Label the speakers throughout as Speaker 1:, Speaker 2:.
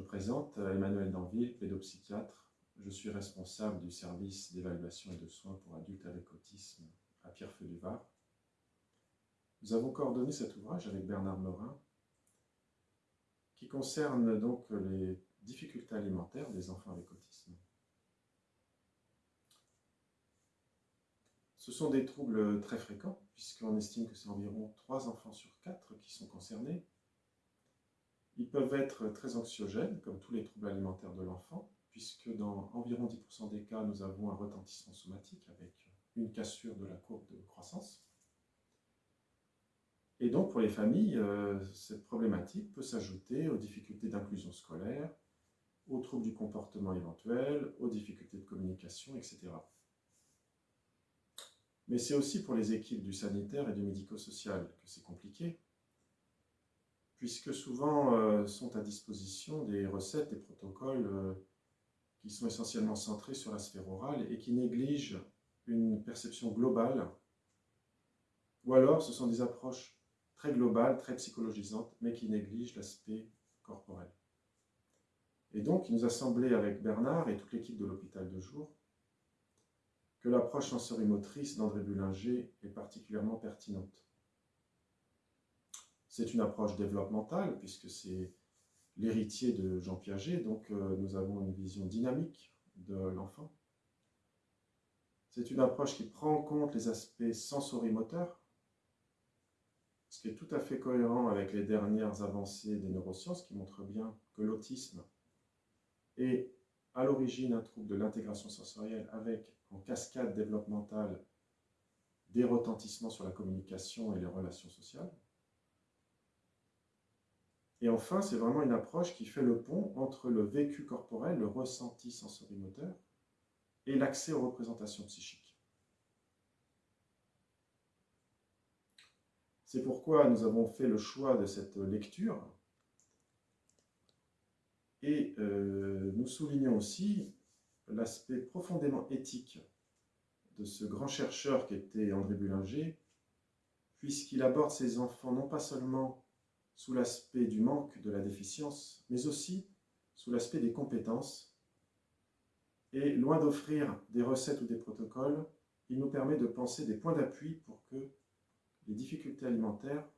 Speaker 1: me présente, Emmanuel Danville, pédopsychiatre. Je suis responsable du service d'évaluation et de soins pour adultes avec autisme à Pierrefeu du Var. Nous avons coordonné cet ouvrage avec Bernard Morin, qui concerne donc les difficultés alimentaires des enfants avec autisme. Ce sont des troubles très fréquents, puisqu'on estime que c'est environ 3 enfants sur 4 qui sont concernés, ils peuvent être très anxiogènes, comme tous les troubles alimentaires de l'enfant, puisque dans environ 10% des cas, nous avons un retentissement somatique avec une cassure de la courbe de croissance. Et donc, pour les familles, euh, cette problématique peut s'ajouter aux difficultés d'inclusion scolaire, aux troubles du comportement éventuel, aux difficultés de communication, etc. Mais c'est aussi pour les équipes du sanitaire et du médico-social que c'est compliqué, puisque souvent euh, sont à disposition des recettes, des protocoles euh, qui sont essentiellement centrés sur la sphère orale et qui négligent une perception globale, ou alors ce sont des approches très globales, très psychologisantes, mais qui négligent l'aspect corporel. Et donc, il nous a semblé avec Bernard et toute l'équipe de l'hôpital de jour que l'approche sensorimotrice d'André Bullinger est particulièrement pertinente. C'est une approche développementale, puisque c'est l'héritier de Jean Piaget, donc euh, nous avons une vision dynamique de l'enfant. C'est une approche qui prend en compte les aspects sensorimoteurs, ce qui est tout à fait cohérent avec les dernières avancées des neurosciences qui montrent bien que l'autisme est à l'origine un trouble de l'intégration sensorielle avec en cascade développementale des retentissements sur la communication et les relations sociales. Et enfin, c'est vraiment une approche qui fait le pont entre le vécu corporel, le ressenti sensorimoteur, et l'accès aux représentations psychiques. C'est pourquoi nous avons fait le choix de cette lecture. Et euh, nous soulignons aussi l'aspect profondément éthique de ce grand chercheur qui était André Bullinger, puisqu'il aborde ses enfants non pas seulement sous l'aspect du manque de la déficience, mais aussi sous l'aspect des compétences. Et loin d'offrir des recettes ou des protocoles, il nous permet de penser des points d'appui pour que les difficultés alimentaires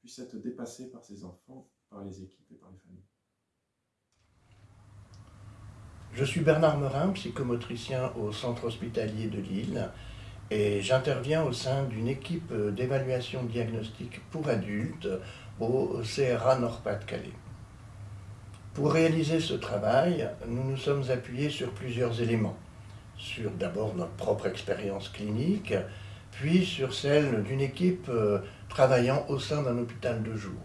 Speaker 1: puissent être dépassées par ces enfants, par les équipes et par les familles.
Speaker 2: Je suis Bernard Merin, psychomotricien au centre hospitalier de Lille et j'interviens au sein d'une équipe d'évaluation diagnostique pour adultes au CRA Nord-Pas-de-Calais. Pour réaliser ce travail, nous nous sommes appuyés sur plusieurs éléments. Sur d'abord notre propre expérience clinique, puis sur celle d'une équipe euh, travaillant au sein d'un hôpital de jour.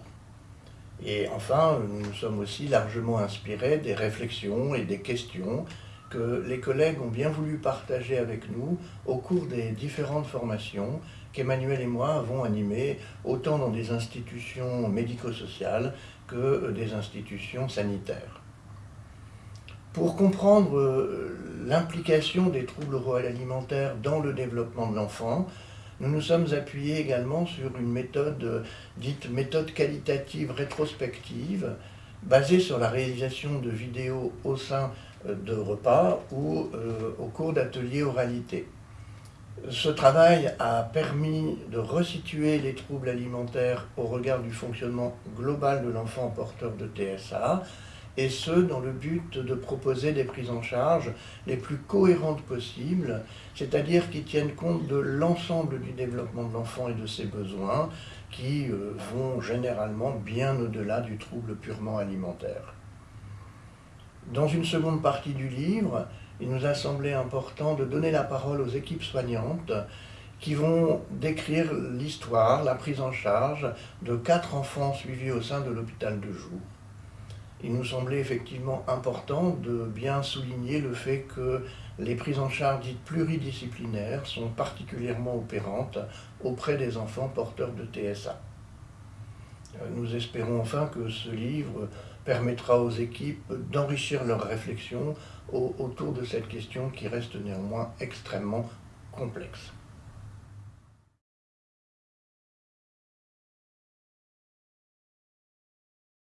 Speaker 2: Et enfin, nous nous sommes aussi largement inspirés des réflexions et des questions que les collègues ont bien voulu partager avec nous au cours des différentes formations qu'Emmanuel et moi avons animé autant dans des institutions médico-sociales que des institutions sanitaires. Pour comprendre euh, l'implication des troubles alimentaires dans le développement de l'enfant, nous nous sommes appuyés également sur une méthode euh, dite méthode qualitative rétrospective, basée sur la réalisation de vidéos au sein euh, de repas ou au cours d'ateliers oralité. Ce travail a permis de resituer les troubles alimentaires au regard du fonctionnement global de l'enfant porteur de TSA, et ce, dans le but de proposer des prises en charge les plus cohérentes possibles, c'est-à-dire qui tiennent compte de l'ensemble du développement de l'enfant et de ses besoins, qui euh, vont généralement bien au-delà du trouble purement alimentaire. Dans une seconde partie du livre, il nous a semblé important de donner la parole aux équipes soignantes qui vont décrire l'histoire, la prise en charge de quatre enfants suivis au sein de l'hôpital de jour. Il nous semblait effectivement important de bien souligner le fait que les prises en charge dites pluridisciplinaires sont particulièrement opérantes auprès des enfants porteurs de TSA. Nous espérons enfin que ce livre permettra aux équipes d'enrichir leurs réflexions autour de cette question qui reste néanmoins extrêmement complexe.